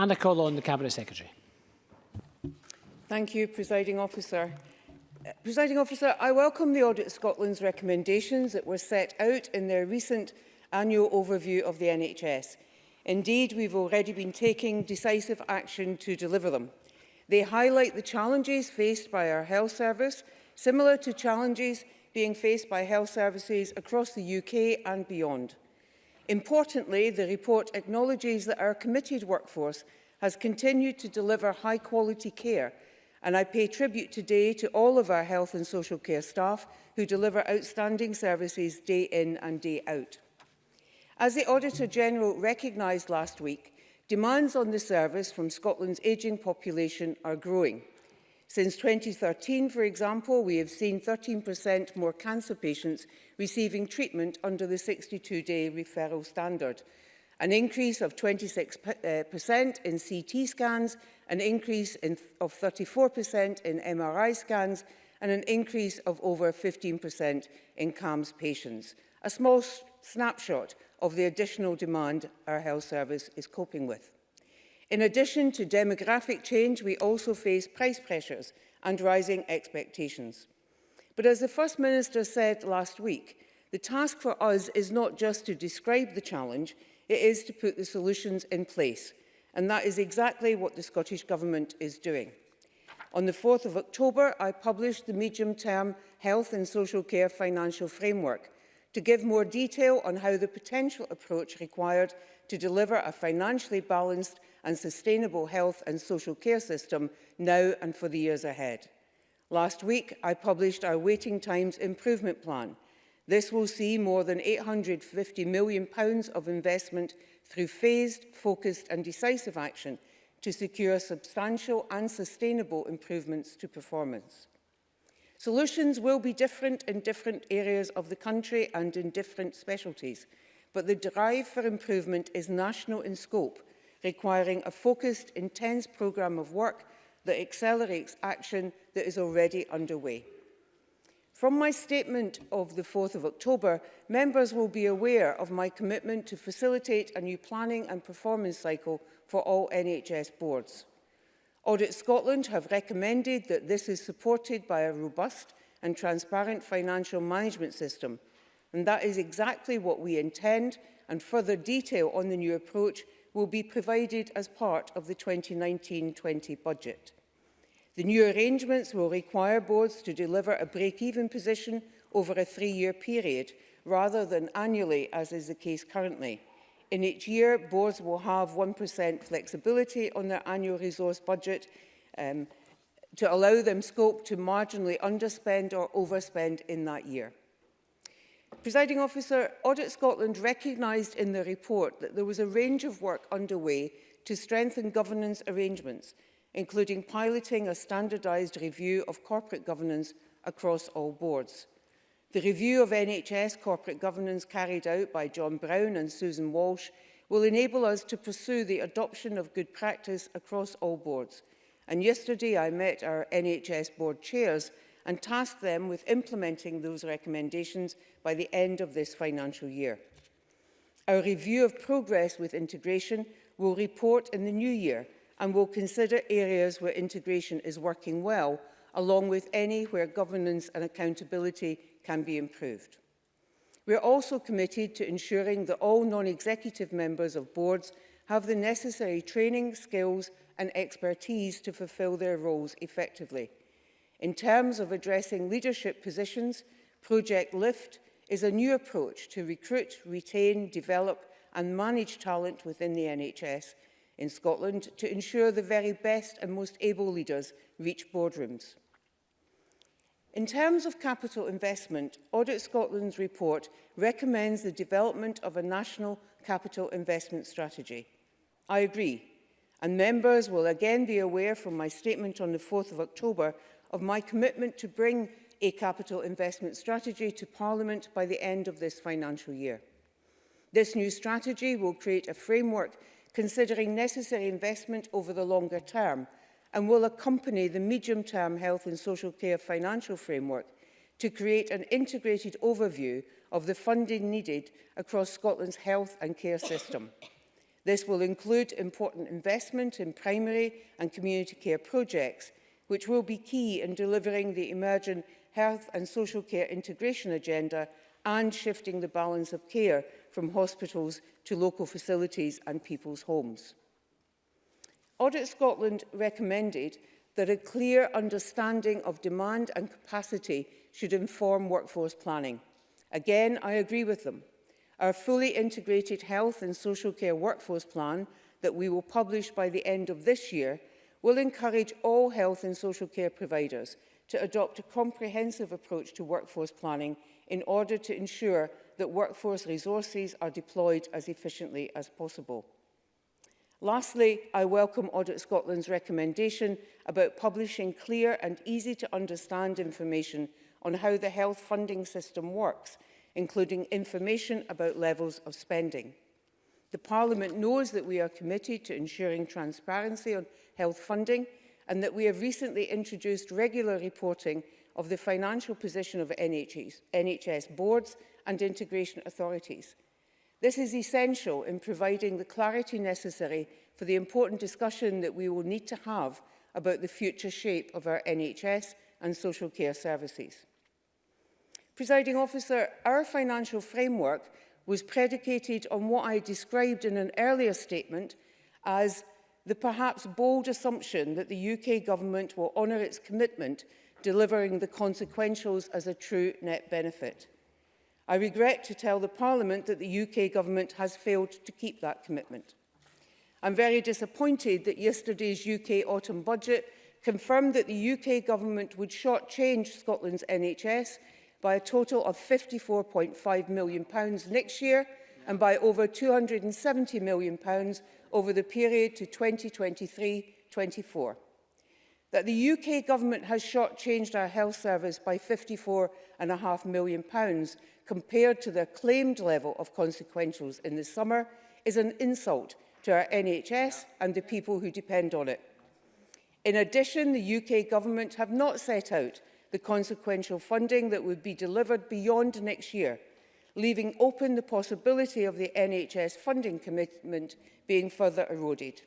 And a call on the Cabinet Secretary. Thank you, Presiding Officer. Uh, Presiding Officer, I welcome the Audit Scotland's recommendations that were set out in their recent annual overview of the NHS. Indeed, we've already been taking decisive action to deliver them. They highlight the challenges faced by our health service, similar to challenges being faced by health services across the UK and beyond. Importantly, the report acknowledges that our committed workforce has continued to deliver high-quality care, and I pay tribute today to all of our health and social care staff who deliver outstanding services day in and day out. As the Auditor General recognised last week, demands on the service from Scotland's ageing population are growing – Since 2013, for example, we have seen 13% more cancer patients receiving treatment under the 62-day referral standard, an increase of 26% in CT scans, an increase in of 34% in MRI scans, and an increase of over 15% in CAMS patients. A small snapshot of the additional demand our health service is coping with. In addition to demographic change, we also face price pressures and rising expectations. But as the First Minister said last week, the task for us is not just to describe the challenge, it is to put the solutions in place. And that is exactly what the Scottish Government is doing. On the 4th of October, I published the medium-term health and social care financial framework, to give more detail on how the potential approach required to deliver a financially balanced and sustainable health and social care system now and for the years ahead. Last week, I published our Waiting Times Improvement Plan. This will see more than £850 million of investment through phased, focused and decisive action to secure substantial and sustainable improvements to performance. Solutions will be different in different areas of the country and in different specialties, but the drive for improvement is national in scope, requiring a focused, intense programme of work that accelerates action that is already underway. From my statement of the 4th of October, members will be aware of my commitment to facilitate a new planning and performance cycle for all NHS boards. Audit Scotland have recommended that this is supported by a robust and transparent financial management system. And that is exactly what we intend and further detail on the new approach will be provided as part of the 2019-20 budget. The new arrangements will require boards to deliver a break-even position over a three-year period rather than annually as is the case currently. In each year, boards will have 1% flexibility on their annual resource budget um, to allow them scope to marginally underspend or overspend in that year. Presiding Officer, Audit Scotland recognised in the report that there was a range of work underway to strengthen governance arrangements, including piloting a standardised review of corporate governance across all boards. The review of NHS corporate governance carried out by John Brown and Susan Walsh will enable us to pursue the adoption of good practice across all boards. And yesterday I met our NHS board chairs and tasked them with implementing those recommendations by the end of this financial year. Our review of progress with integration will report in the new year and will consider areas where integration is working well, along with any where governance and accountability can be improved. We are also committed to ensuring that all non-executive members of boards have the necessary training, skills and expertise to fulfil their roles effectively. In terms of addressing leadership positions, Project LIFT is a new approach to recruit, retain, develop and manage talent within the NHS in Scotland to ensure the very best and most able leaders reach boardrooms. In terms of capital investment, Audit Scotland's report recommends the development of a national capital investment strategy. I agree, and members will again be aware from my statement on the 4th of October of my commitment to bring a capital investment strategy to Parliament by the end of this financial year. This new strategy will create a framework considering necessary investment over the longer term – and will accompany the medium-term health and social care financial framework to create an integrated overview of the funding needed across Scotland's health and care system. This will include important investment in primary and community care projects, which will be key in delivering the emerging health and social care integration agenda and shifting the balance of care from hospitals to local facilities and people's homes. Audit Scotland recommended that a clear understanding of demand and capacity should inform workforce planning. Again, I agree with them. Our fully integrated health and social care workforce plan that we will publish by the end of this year will encourage all health and social care providers to adopt a comprehensive approach to workforce planning in order to ensure that workforce resources are deployed as efficiently as possible. Lastly, I welcome Audit Scotland's recommendation about publishing clear and easy to understand information on how the health funding system works, including information about levels of spending. The Parliament knows that we are committed to ensuring transparency on health funding and that we have recently introduced regular reporting of the financial position of NHS, NHS boards and integration authorities – This is essential in providing the clarity necessary for the important discussion that we will need to have about the future shape of our NHS and social care services. Presiding officer, our financial framework was predicated on what I described in an earlier statement as the perhaps bold assumption that the UK government will honour its commitment delivering the consequentials as a true net benefit. I regret to tell the Parliament that the UK Government has failed to keep that commitment. I'm very disappointed that yesterday's UK autumn budget confirmed that the UK Government would shortchange Scotland's NHS by a total of £54.5 million next year and by over £270 million over the period to 2023-24. That the UK Government has shortchanged our health service by £54.5 million compared to the claimed level of consequentials in the summer is an insult to our NHS and the people who depend on it. In addition, the UK Government have not set out the consequential funding that would be delivered beyond next year, leaving open the possibility of the NHS funding commitment being further eroded.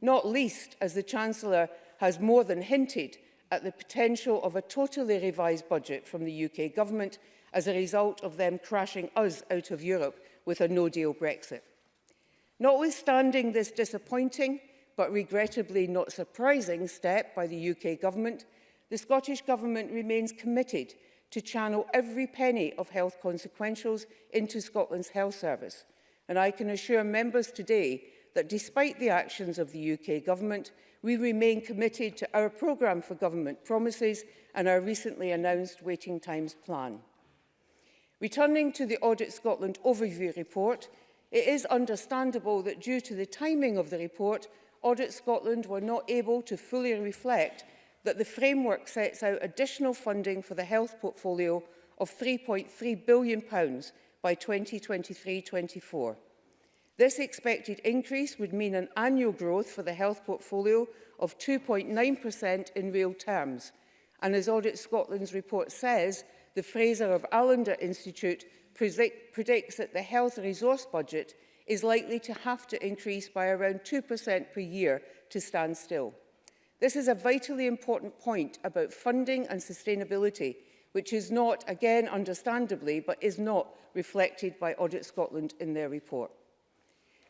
Not least as the Chancellor has more than hinted at the potential of a totally revised budget from the UK Government as a result of them crashing us out of Europe with a no-deal Brexit. Notwithstanding this disappointing but regrettably not surprising step by the UK Government, the Scottish Government remains committed to channel every penny of health consequentials into Scotland's health service. And I can assure members today that despite the actions of the UK Government, we remain committed to our programme for government promises and our recently announced waiting times plan. Returning to the Audit Scotland overview report, it is understandable that due to the timing of the report, Audit Scotland were not able to fully reflect that the framework sets out additional funding for the health portfolio of £3.3 billion by 2023-24. This expected increase would mean an annual growth for the health portfolio of 2.9% in real terms. And as Audit Scotland's report says, the Fraser of Allender Institute predicts that the health resource budget is likely to have to increase by around 2% per year to stand still. This is a vitally important point about funding and sustainability, which is not, again understandably, but is not reflected by Audit Scotland in their report.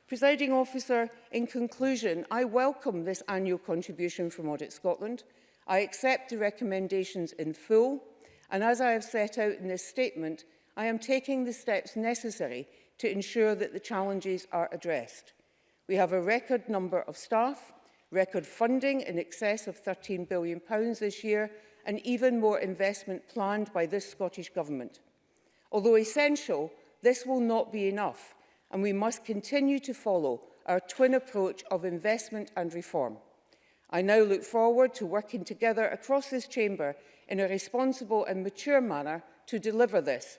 Presiding officer, in conclusion, I welcome this annual contribution from Audit Scotland. I accept the recommendations in full. And as I have set out in this statement, I am taking the steps necessary to ensure that the challenges are addressed. We have a record number of staff, record funding in excess of £13 billion pounds this year, and even more investment planned by this Scottish Government. Although essential, this will not be enough, and we must continue to follow our twin approach of investment and reform. I now look forward to working together across this chamber in a responsible and mature manner to deliver this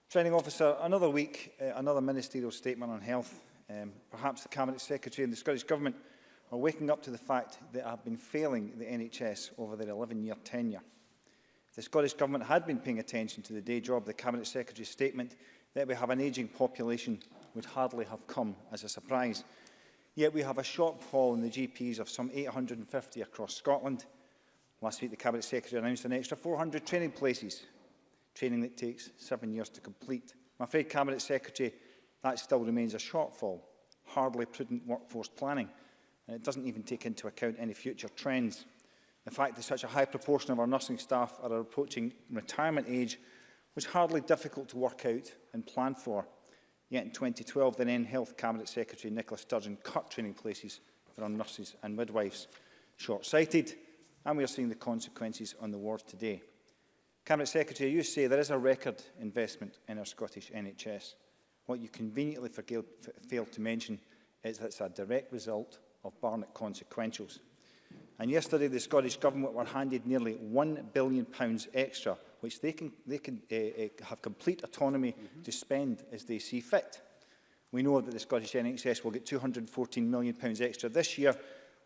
Training Officer, another week, uh, another ministerial statement on health. Um, perhaps the Cabinet Secretary and the Scottish Government are waking up to the fact that I have been failing the NHS over their 11-year tenure. If the Scottish Government had been paying attention to the day job, the Cabinet Secretary's statement that we have an ageing population would hardly have come as a surprise. Yet we have a shortfall in the GPs of some 850 across Scotland. Last week, the Cabinet Secretary announced an extra 400 training places training that takes seven years to complete. I'm afraid, Cabinet Secretary, that still remains a shortfall, hardly prudent workforce planning, and it doesn't even take into account any future trends. The fact that such a high proportion of our nursing staff are approaching retirement age was hardly difficult to work out and plan for. Yet in 2012, the then Health Cabinet Secretary Nicola Sturgeon cut training places for our nurses and midwives. Short-sighted, and we are seeing the consequences on the wards today. Cabinet Secretary, you say there is a record investment in our Scottish NHS. What you conveniently forgale, failed to mention is that it's a direct result of Barnett consequentials. And yesterday, the Scottish Government were handed nearly £1 billion extra, which they can, they can uh, have complete autonomy mm -hmm. to spend as they see fit. We know that the Scottish NHS will get £214 million extra this year,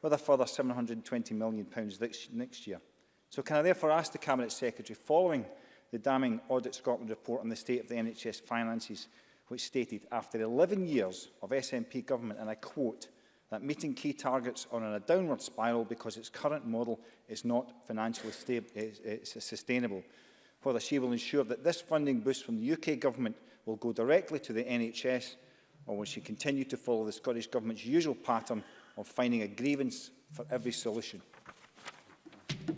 with a further £720 million next, next year. So can I therefore ask the Cabinet Secretary, following the damning Audit Scotland report on the state of the NHS finances, which stated, after 11 years of SNP government, and I quote, that meeting key targets are on a downward spiral because its current model is not financially stable, is, is sustainable, whether she will ensure that this funding boost from the UK government will go directly to the NHS, or will she continue to follow the Scottish Government's usual pattern of finding a grievance for every solution?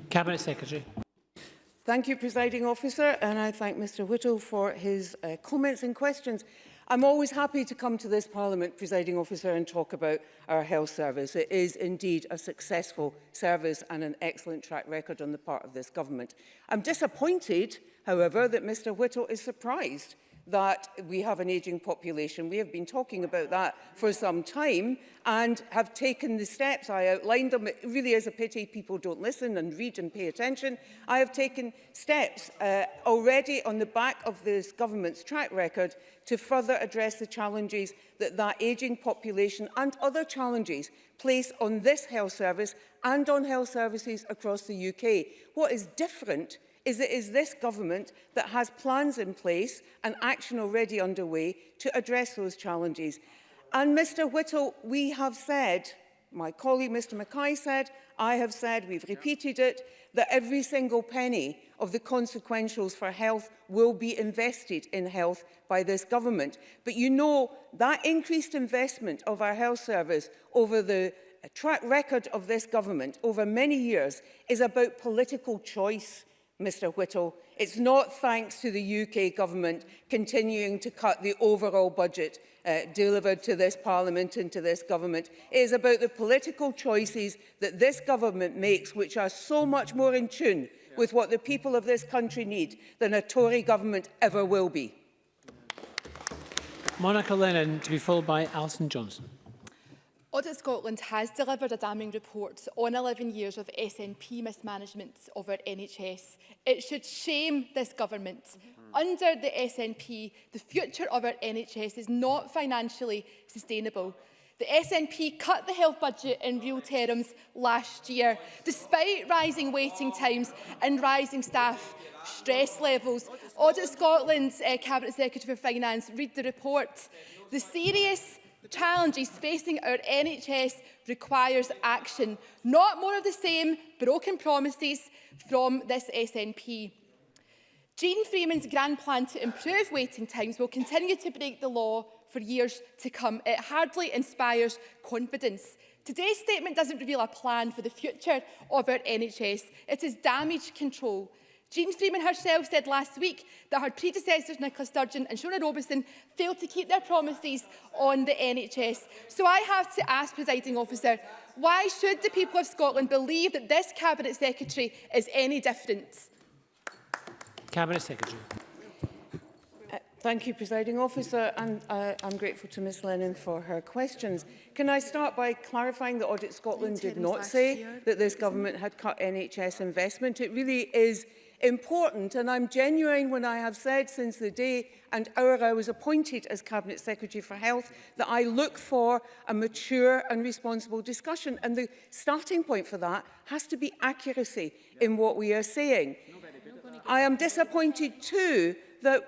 Cabinet Secretary. Thank you, Presiding Officer, and I thank Mr Whittle for his uh, comments and questions. I'm always happy to come to this Parliament, presiding officer, and talk about our health service. It is indeed a successful service and an excellent track record on the part of this government. I'm disappointed, however, that Mr Whittle is surprised that we have an ageing population. We have been talking about that for some time and have taken the steps. I outlined them. It really is a pity people don't listen and read and pay attention. I have taken steps uh, already on the back of this government's track record to further address the challenges that that ageing population and other challenges place on this health service and on health services across the UK. What is different is it is this government that has plans in place and action already underway to address those challenges. And Mr Whittle, we have said, my colleague Mr Mackay said, I have said, we've repeated it, that every single penny of the consequentials for health will be invested in health by this government. But you know, that increased investment of our health service over the uh, track record of this government over many years is about political choice. Mr Whittle. It's not thanks to the UK government continuing to cut the overall budget uh, delivered to this parliament and to this government. It is about the political choices that this government makes, which are so much more in tune with what the people of this country need than a Tory government ever will be. Monica Lennon to be followed by Alison Johnson. Audit Scotland has delivered a damning report on 11 years of SNP mismanagement of our NHS. It should shame this government. Mm -hmm. Under the SNP, the future of our NHS is not financially sustainable. The SNP cut the health budget in real terms last year, despite rising waiting times and rising staff stress levels. Audit Scotland's uh, Cabinet Secretary for Finance read the report. The serious The challenges facing our NHS requires action, not more of the same broken promises from this SNP. Jean Freeman's grand plan to improve waiting times will continue to break the law for years to come. It hardly inspires confidence. Today's statement doesn't reveal a plan for the future of our NHS. It is damage control Freeman herself said last week that her predecessors Nicola Sturgeon and Shona Robeson, failed to keep their promises on the NHS. So I have to ask, presiding officer, why should the people of Scotland believe that this Cabinet Secretary is any different? Cabinet Secretary. Uh, thank you, Presiding Officer, and uh, I'm grateful to Ms Lennon for her questions. Can I start by clarifying that Audit Scotland did not say that this government had cut NHS investment. It really is important and I'm genuine when I have said since the day and hour I was appointed as Cabinet Secretary for Health that I look for a mature and responsible discussion and the starting point for that has to be accuracy in what we are saying. I am disappointed too that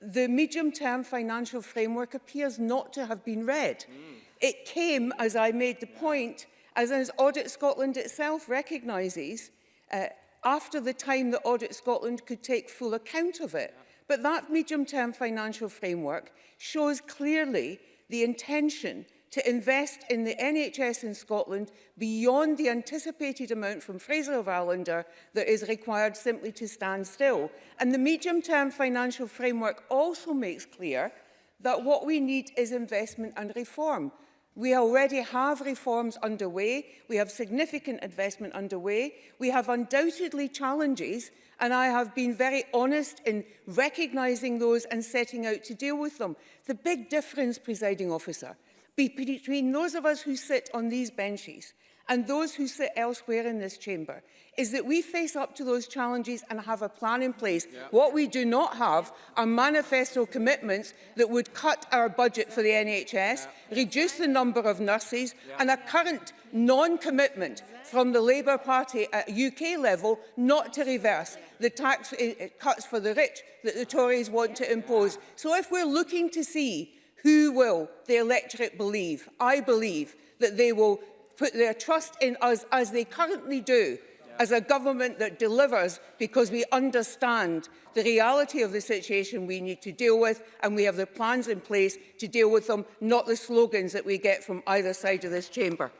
the medium-term financial framework appears not to have been read. Mm. It came, as I made the point, as, as Audit Scotland itself recognises, uh, after the time that Audit Scotland could take full account of it. But that medium-term financial framework shows clearly the intention to invest in the NHS in Scotland beyond the anticipated amount from Fraser of Islander that is required simply to stand still. And the medium-term financial framework also makes clear that what we need is investment and reform. We already have reforms underway. We have significant investment underway. We have undoubtedly challenges, and I have been very honest in recognising those and setting out to deal with them. The big difference, presiding officer, between those of us who sit on these benches and those who sit elsewhere in this chamber is that we face up to those challenges and have a plan in place. Yep. What we do not have are manifesto commitments that would cut our budget for the NHS, yep. reduce the number of nurses yep. and a current non-commitment from the Labour Party at UK level not to reverse the tax eh, eh, cuts for the rich that the Tories want to impose. So if we're looking to see who will the electorate believe, I believe that they will put their trust in us, as they currently do, as a government that delivers because we understand the reality of the situation we need to deal with and we have the plans in place to deal with them, not the slogans that we get from either side of this chamber.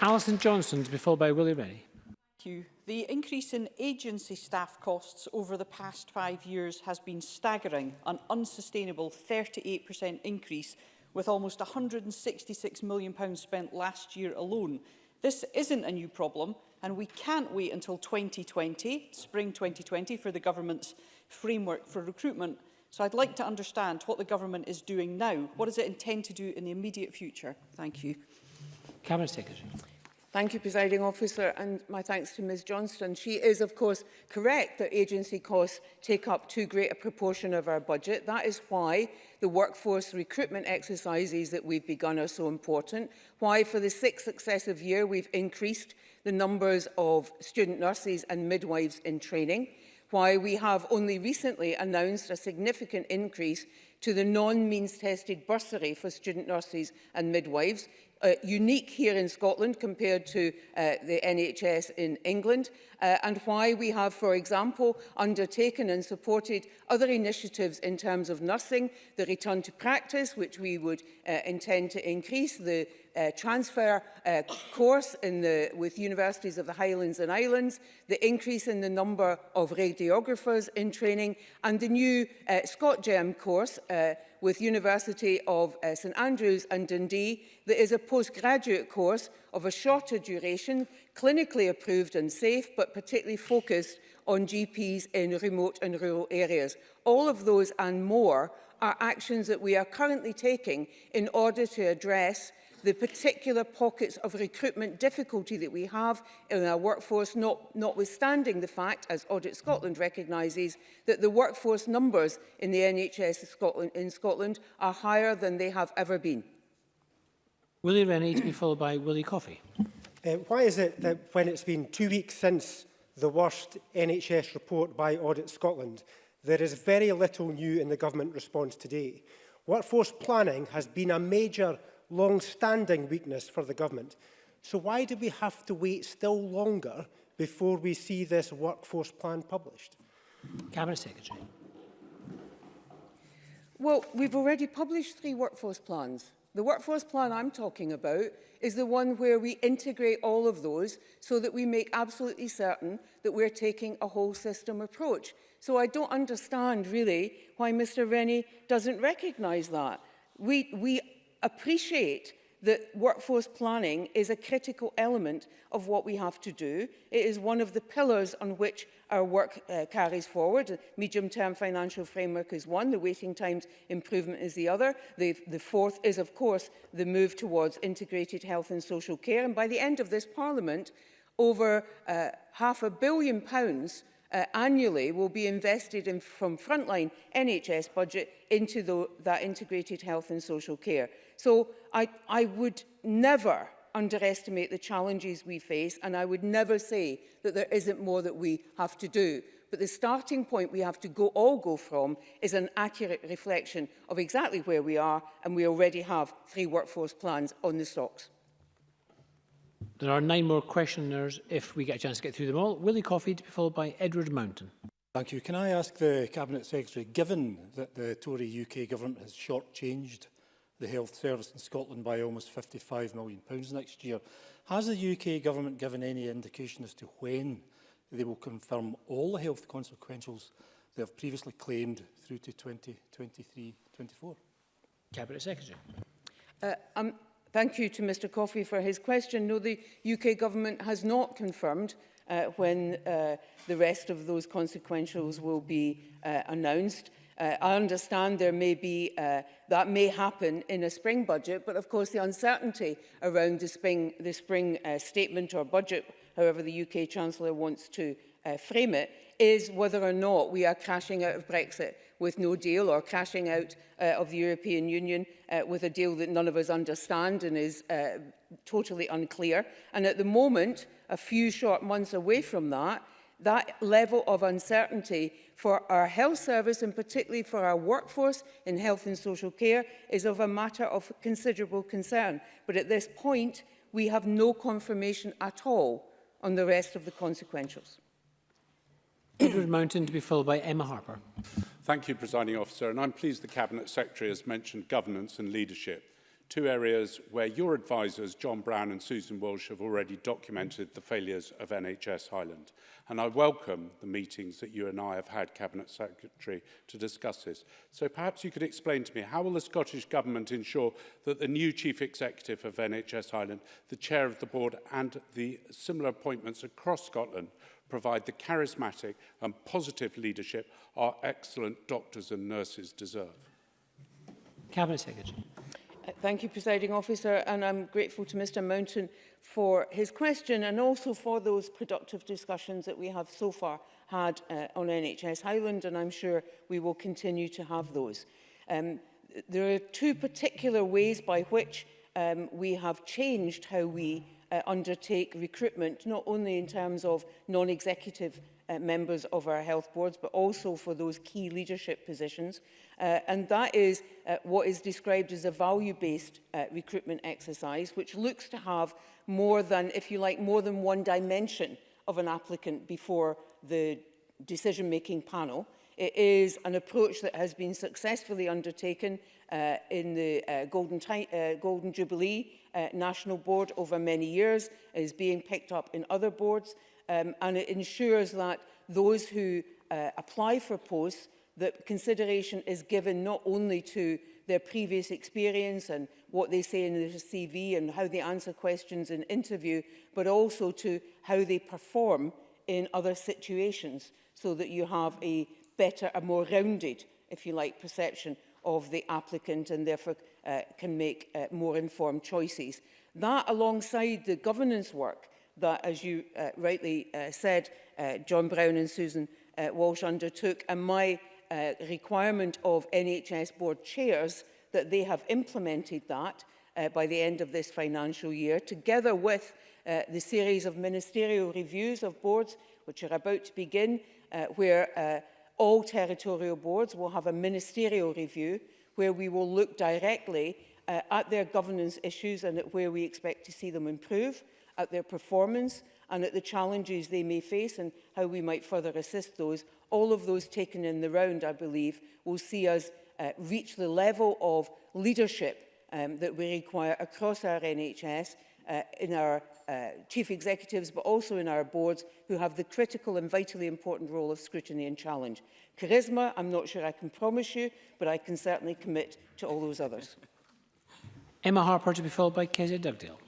Alison Johnson, to be followed by Willie Rennie. Thank you. The increase in agency staff costs over the past five years has been staggering, an unsustainable 38% increase with almost £166 million spent last year alone. This isn't a new problem, and we can't wait until 2020, spring 2020, for the government's framework for recruitment. So I'd like to understand what the government is doing now. What does it intend to do in the immediate future? Thank you. Cabinet Secretary. Thank you, Presiding Officer, and my thanks to Ms Johnston. She is, of course, correct that agency costs take up too great a proportion of our budget. That is why the workforce recruitment exercises that we've begun are so important, why for the sixth successive year we've increased the numbers of student nurses and midwives in training, why we have only recently announced a significant increase to the non-means tested bursary for student nurses and midwives, uh, unique here in Scotland compared to uh, the NHS in England uh, and why we have, for example, undertaken and supported other initiatives in terms of nursing, the return to practice, which we would uh, intend to increase, the uh, transfer uh, course in the, with universities of the Highlands and Islands, the increase in the number of radiographers in training and the new uh, Gem course uh, with University of uh, St Andrews and Dundee that is a postgraduate course of a shorter duration, clinically approved and safe, but particularly focused on GPs in remote and rural areas. All of those and more are actions that we are currently taking in order to address the particular pockets of recruitment difficulty that we have in our workforce, not, notwithstanding the fact, as Audit Scotland recognises, that the workforce numbers in the NHS in Scotland, in Scotland are higher than they have ever been. Willie Rennie to be followed by Willie Coffey. Uh, why is it that when it's been two weeks since the worst NHS report by Audit Scotland, there is very little new in the government response today? Workforce planning has been a major long-standing weakness for the government. So why do we have to wait still longer before we see this workforce plan published? Cabinet Secretary. Well, we've already published three workforce plans. The workforce plan I'm talking about is the one where we integrate all of those so that we make absolutely certain that we're taking a whole system approach. So I don't understand really why Mr Rennie doesn't recognise that. We, we appreciate that workforce planning is a critical element of what we have to do. It is one of the pillars on which our work uh, carries forward. The medium-term financial framework is one, the waiting times improvement is the other. The, the fourth is, of course, the move towards integrated health and social care. And by the end of this parliament, over uh, half a billion pounds uh, annually will be invested in from frontline NHS budget into the, that integrated health and social care. So I, I would never underestimate the challenges we face and I would never say that there isn't more that we have to do. But the starting point we have to go, all go from is an accurate reflection of exactly where we are and we already have three workforce plans on the stocks. There are nine more questioners if we get a chance to get through them all. Willie Coffey to be followed by Edward Mountain. Thank you. Can I ask the Cabinet Secretary, given that the Tory UK government has shortchanged the health service in Scotland by almost £55 million pounds next year. Has the UK government given any indication as to when they will confirm all the health consequentials they have previously claimed through to 2023-24? Cabinet Secretary. Uh, um, thank you to Mr Coffey for his question. No, the UK government has not confirmed uh, when uh, the rest of those consequentials will be uh, announced. Uh, I understand there may be, uh, that may happen in a spring budget, but of course the uncertainty around the spring, the spring uh, statement or budget, however the UK Chancellor wants to uh, frame it, is whether or not we are crashing out of Brexit with no deal or crashing out uh, of the European Union uh, with a deal that none of us understand and is uh, totally unclear. And at the moment, a few short months away from that, that level of uncertainty for our health service and particularly for our workforce in health and social care is of a matter of considerable concern. But at this point, we have no confirmation at all on the rest of the consequentials. Edward Mountain to be followed by Emma Harper. Thank you, Presiding Officer, and I'm pleased the Cabinet Secretary has mentioned governance and leadership two areas where your advisors, John Brown and Susan Walsh, have already documented the failures of NHS Highland. And I welcome the meetings that you and I have had, Cabinet Secretary, to discuss this. So perhaps you could explain to me, how will the Scottish Government ensure that the new Chief Executive of NHS Highland, the Chair of the Board and the similar appointments across Scotland provide the charismatic and positive leadership our excellent doctors and nurses deserve? Cabinet Secretary. Thank you, Presiding Officer, and I'm grateful to Mr Mountain for his question and also for those productive discussions that we have so far had uh, on NHS Highland, and I'm sure we will continue to have those. Um, there are two particular ways by which um, we have changed how we uh, undertake recruitment, not only in terms of non-executive uh, members of our health boards, but also for those key leadership positions. Uh, and that is uh, what is described as a value-based uh, recruitment exercise, which looks to have more than, if you like, more than one dimension of an applicant before the decision-making panel. It is an approach that has been successfully undertaken uh, in the uh, Golden, uh, Golden Jubilee uh, National Board over many years, it is being picked up in other boards, um, and it ensures that those who uh, apply for posts that consideration is given not only to their previous experience and what they say in their CV and how they answer questions in interview, but also to how they perform in other situations so that you have a better, a more rounded, if you like, perception of the applicant and therefore uh, can make uh, more informed choices. That alongside the governance work that, as you uh, rightly uh, said, uh, John Brown and Susan uh, Walsh undertook. And my uh, requirement of NHS board chairs that they have implemented that uh, by the end of this financial year, together with uh, the series of ministerial reviews of boards, which are about to begin, uh, where uh, all territorial boards will have a ministerial review where we will look directly uh, at their governance issues and at where we expect to see them improve at their performance and at the challenges they may face and how we might further assist those. All of those taken in the round, I believe, will see us uh, reach the level of leadership um, that we require across our NHS, uh, in our uh, chief executives, but also in our boards who have the critical and vitally important role of scrutiny and challenge. Charisma, I'm not sure I can promise you, but I can certainly commit to all those others. Emma Harper to be followed by Kezia Dugdale.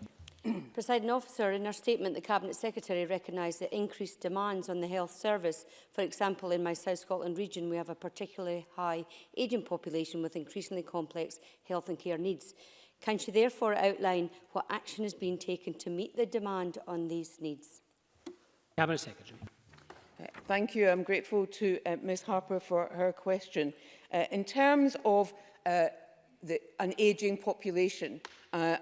President officer, in our statement, the Cabinet Secretary recognised the increased demands on the health service. For example, in my South Scotland region, we have a particularly high ageing population with increasingly complex health and care needs. Can she therefore outline what action has been taken to meet the demand on these needs? Cabinet Secretary. Uh, thank you. I'm grateful to uh, Ms Harper for her question. Uh, in terms of uh, the, an ageing population, uh,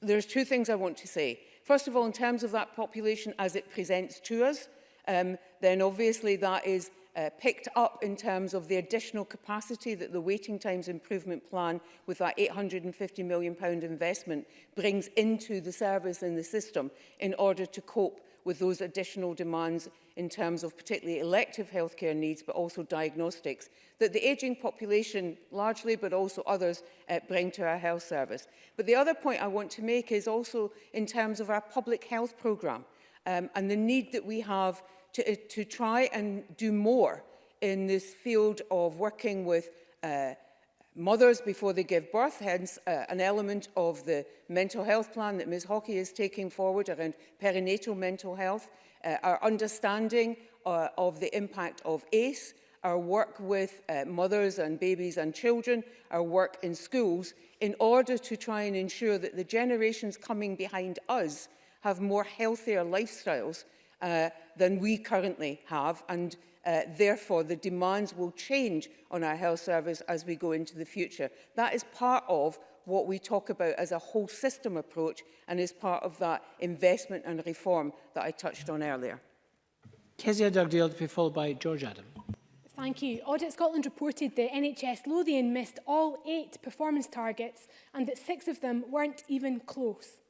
There's two things I want to say. First of all, in terms of that population as it presents to us, um, then obviously that is uh, picked up in terms of the additional capacity that the waiting times improvement plan with that 850 million pound investment brings into the service and the system in order to cope with those additional demands in terms of particularly elective healthcare needs, but also diagnostics, that the ageing population largely, but also others, uh, bring to our health service. But the other point I want to make is also in terms of our public health programme um, and the need that we have to, uh, to try and do more in this field of working with uh, mothers before they give birth, hence uh, an element of the mental health plan that Ms Hockey is taking forward around perinatal mental health, uh, our understanding uh, of the impact of ACE, our work with uh, mothers and babies and children, our work in schools, in order to try and ensure that the generations coming behind us have more healthier lifestyles uh, than we currently have. And Uh, therefore, the demands will change on our health service as we go into the future. That is part of what we talk about as a whole system approach and is part of that investment and reform that I touched on earlier. Kezia Dugdale to be followed by George Adam. Thank you. Audit Scotland reported that NHS Lothian missed all eight performance targets and that six of them weren't even close.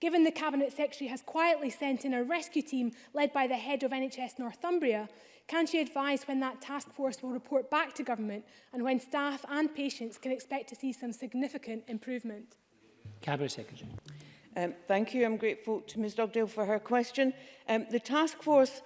Given the Cabinet Secretary has quietly sent in a rescue team led by the head of NHS Northumbria, Can she advise when that task force will report back to government and when staff and patients can expect to see some significant improvement? Cabinet Secretary. Um, thank you. I'm grateful to Ms Dugdale for her question. Um, the task force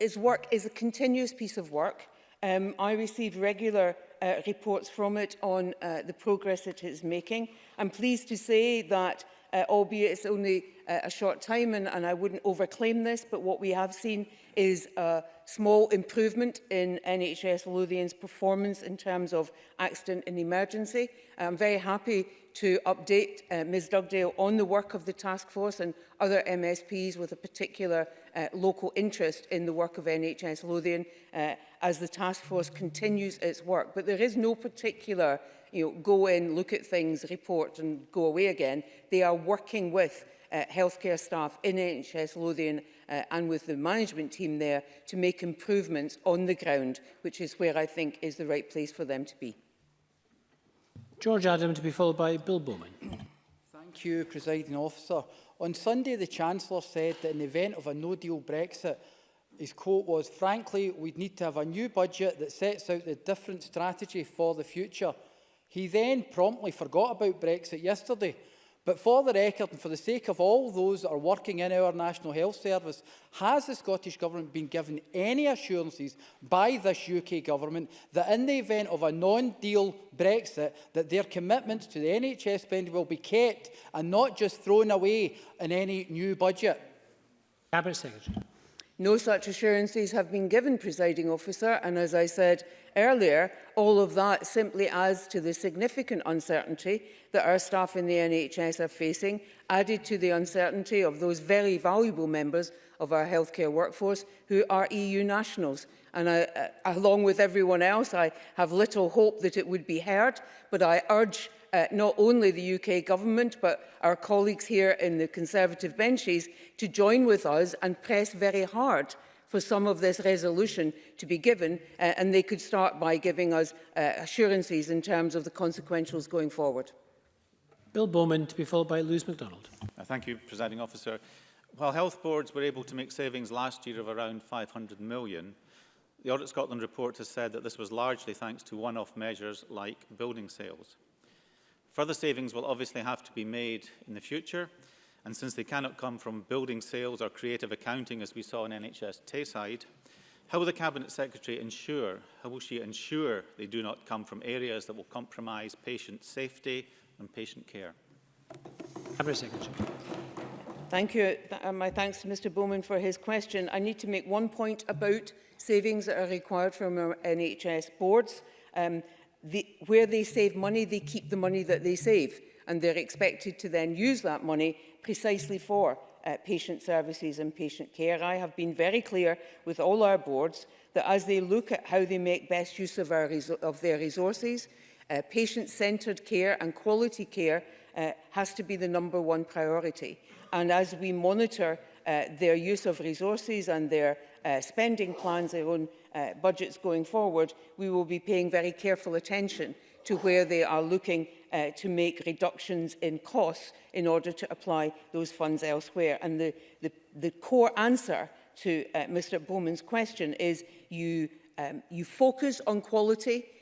is work is a continuous piece of work. Um, I receive regular uh, reports from it on uh, the progress it is making. I'm pleased to say that, uh, albeit it's only uh, a short time, and, and I wouldn't overclaim this, but what we have seen is a small improvement in NHS Lothian's performance in terms of accident and emergency. I'm very happy to update uh, Ms Dugdale on the work of the task force and other MSPs with a particular uh, local interest in the work of NHS Lothian uh, as the task force continues its work. But there is no particular you know, go in, look at things, report and go away again. They are working with uh, healthcare staff in NHS Lothian uh, and with the management team there to make improvements on the ground, which is where I think is the right place for them to be. George Adam to be followed by Bill Bowman. Thank you, Presiding Officer. On Sunday, the Chancellor said that in the event of a no-deal Brexit, his quote was, frankly, we'd need to have a new budget that sets out the different strategy for the future. He then promptly forgot about Brexit yesterday But for the record and for the sake of all those that are working in our National Health Service, has the Scottish Government been given any assurances by this UK Government that in the event of a non-deal Brexit, that their commitments to the NHS spending will be kept and not just thrown away in any new budget? Cabinet Secretary. No such assurances have been given, presiding officer, and as I said earlier, all of that simply adds to the significant uncertainty that our staff in the NHS are facing, added to the uncertainty of those very valuable members of our healthcare workforce who are EU nationals. And I, uh, along with everyone else, I have little hope that it would be heard, but I urge uh, not only the UK government but our colleagues here in the Conservative benches to join with us and press very hard for some of this resolution to be given uh, and they could start by giving us uh, assurances in terms of the consequentials going forward. Bill Bowman to be followed by Lewis MacDonald. Uh, thank you, Presiding Officer. While health boards were able to make savings last year of around 500 million, the Audit Scotland report has said that this was largely thanks to one-off measures like building sales. Further savings will obviously have to be made in the future, and since they cannot come from building sales or creative accounting as we saw in NHS Tayside, how will the Cabinet Secretary ensure, how will she ensure they do not come from areas that will compromise patient safety and patient care? Cabinet Secretary. Thank you. Th uh, my thanks to Mr Bowman for his question. I need to make one point about savings that are required from our NHS boards. Um, the, where they save money, they keep the money that they save and they're expected to then use that money precisely for uh, patient services and patient care. I have been very clear with all our boards that as they look at how they make best use of, our of their resources, uh, patient-centred care and quality care uh, has to be the number one priority. And as we monitor uh, their use of resources and their uh, spending plans, their own Uh, budgets going forward, we will be paying very careful attention to where they are looking uh, to make reductions in costs in order to apply those funds elsewhere. And the, the, the core answer to uh, Mr Bowman's question is you, um, you focus on quality,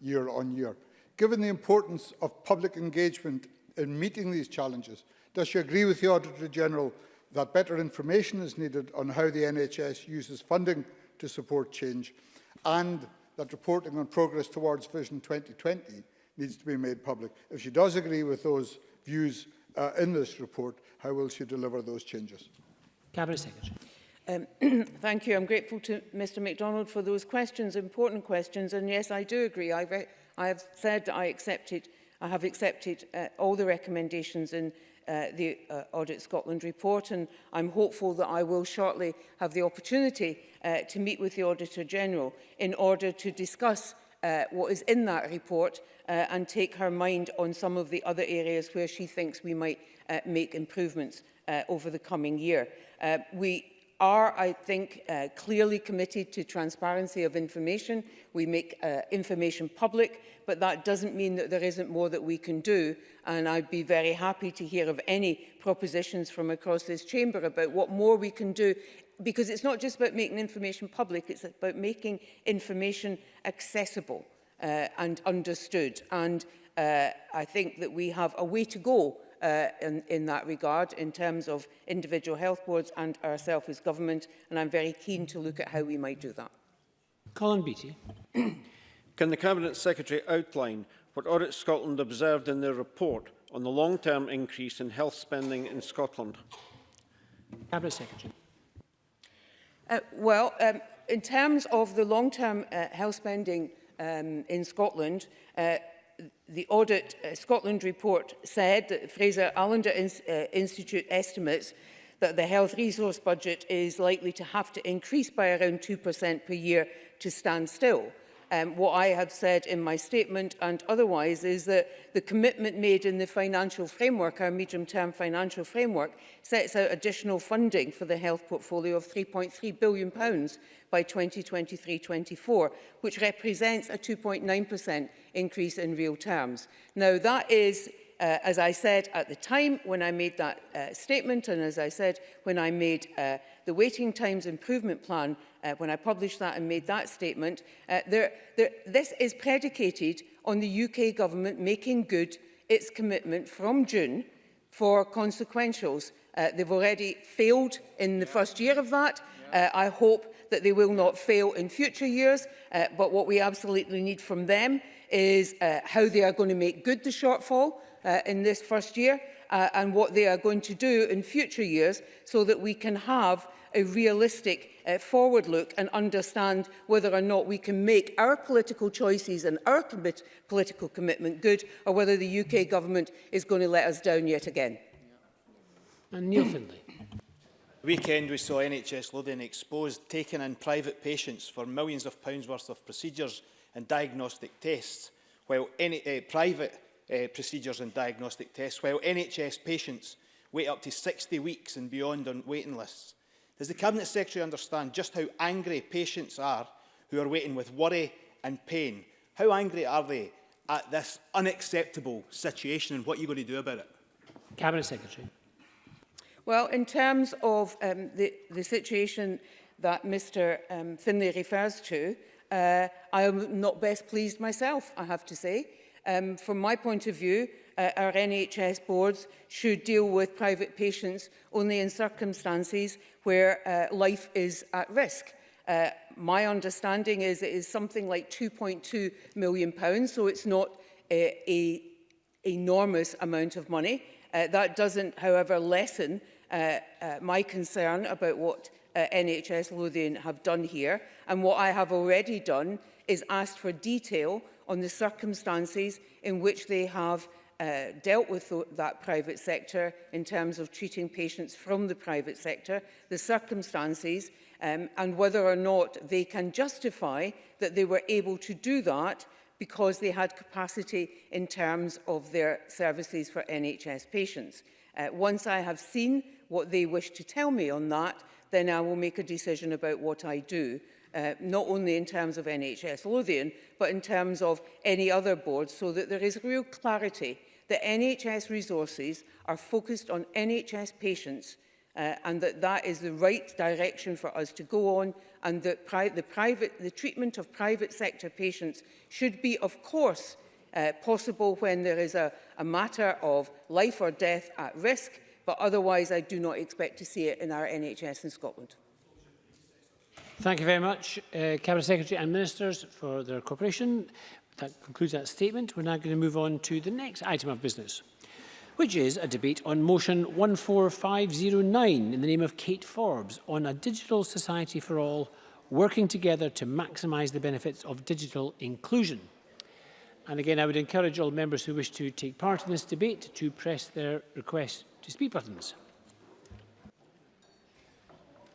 year on year. Given the importance of public engagement in meeting these challenges, does she agree with the Auditor General that better information is needed on how the NHS uses funding to support change and that reporting on progress towards Vision 2020 needs to be made public. If she does agree with those views uh, in this report, how will she deliver those changes? Cabinet Secretary. Um, thank you. I'm grateful to Mr MacDonald for those questions, important questions. And yes, I do agree. I, I have said that I accepted, I have accepted uh, all the recommendations in uh, the uh, Audit Scotland report and I'm hopeful that I will shortly have the opportunity uh, to meet with the Auditor General in order to discuss uh, what is in that report uh, and take her mind on some of the other areas where she thinks we might uh, make improvements uh, over the coming year. Uh, we are, I think, uh, clearly committed to transparency of information. We make uh, information public, but that doesn't mean that there isn't more that we can do. And I'd be very happy to hear of any propositions from across this chamber about what more we can do because it's not just about making information public, it's about making information accessible uh, and understood. And uh, I think that we have a way to go uh, in, in that regard in terms of individual health boards and ourselves as government and I'm very keen to look at how we might do that. Colin Beattie. Can the Cabinet Secretary outline what Audit Scotland observed in their report on the long-term increase in health spending in Scotland? Cabinet Secretary. Uh, well, um, in terms of the long-term uh, health spending um, in Scotland, uh, the Audit uh, Scotland report said that Fraser Allender in, uh, Institute estimates that the health resource budget is likely to have to increase by around 2% per year to stand still um, what I have said in my statement and otherwise is that the commitment made in the financial framework, our medium-term financial framework, sets out additional funding for the health portfolio of £3.3 billion pounds by 2023-24, which represents a 2.9% increase in real terms. Now, that is Uh, as I said at the time when I made that uh, statement and as I said when I made uh, the waiting times improvement plan, uh, when I published that and made that statement, uh, there, there, this is predicated on the UK government making good its commitment from June for consequentials. Uh, they've already failed in the first year of that. Uh, I hope that they will not fail in future years, uh, but what we absolutely need from them is uh, how they are going to make good the shortfall uh, in this first year uh, and what they are going to do in future years so that we can have a realistic uh, forward look and understand whether or not we can make our political choices and our commit political commitment good or whether the UK government is going to let us down yet again. And Neil Findlay. The weekend we saw NHS Lothian exposed taking in private patients for millions of pounds worth of procedures and diagnostic tests while any, uh, eh, private uh, procedures and diagnostic tests, while NHS patients wait up to 60 weeks and beyond on waiting lists. Does the Cabinet Secretary understand just how angry patients are who are waiting with worry and pain? How angry are they at this unacceptable situation and what are you going to do about it? Cabinet Secretary. Well, in terms of um, the, the situation that Mr um, Finlay refers to, uh, I am not best pleased myself, I have to say. Um, from my point of view, uh, our NHS boards should deal with private patients only in circumstances where uh, life is at risk. Uh, my understanding is it is something like 2.2 million pounds, so it's not a, uh, a enormous amount of money. Uh, that doesn't, however, lessen uh, uh, my concern about what uh, NHS Lothian have done here. And what I have already done is asked for detail on the circumstances in which they have uh, dealt with th that private sector in terms of treating patients from the private sector, the circumstances um, and whether or not they can justify that they were able to do that because they had capacity in terms of their services for NHS patients. Uh, once I have seen what they wish to tell me on that, then I will make a decision about what I do uh, not only in terms of NHS Lothian, but in terms of any other board, so that there is real clarity that NHS resources are focused on NHS patients uh, and that that is the right direction for us to go on and that pri the, private, the treatment of private sector patients should be, of course, uh, possible when there is a, a matter of life or death at risk, but otherwise I do not expect to see it in our NHS in Scotland. Thank you very much, uh, Cabinet Secretary and Ministers, for their cooperation. That concludes that statement. We're now going to move on to the next item of business, which is a debate on motion 14509 in the name of Kate Forbes on a digital society for all, working together to maximise the benefits of digital inclusion. And again, I would encourage all members who wish to take part in this debate to press their request to speak buttons.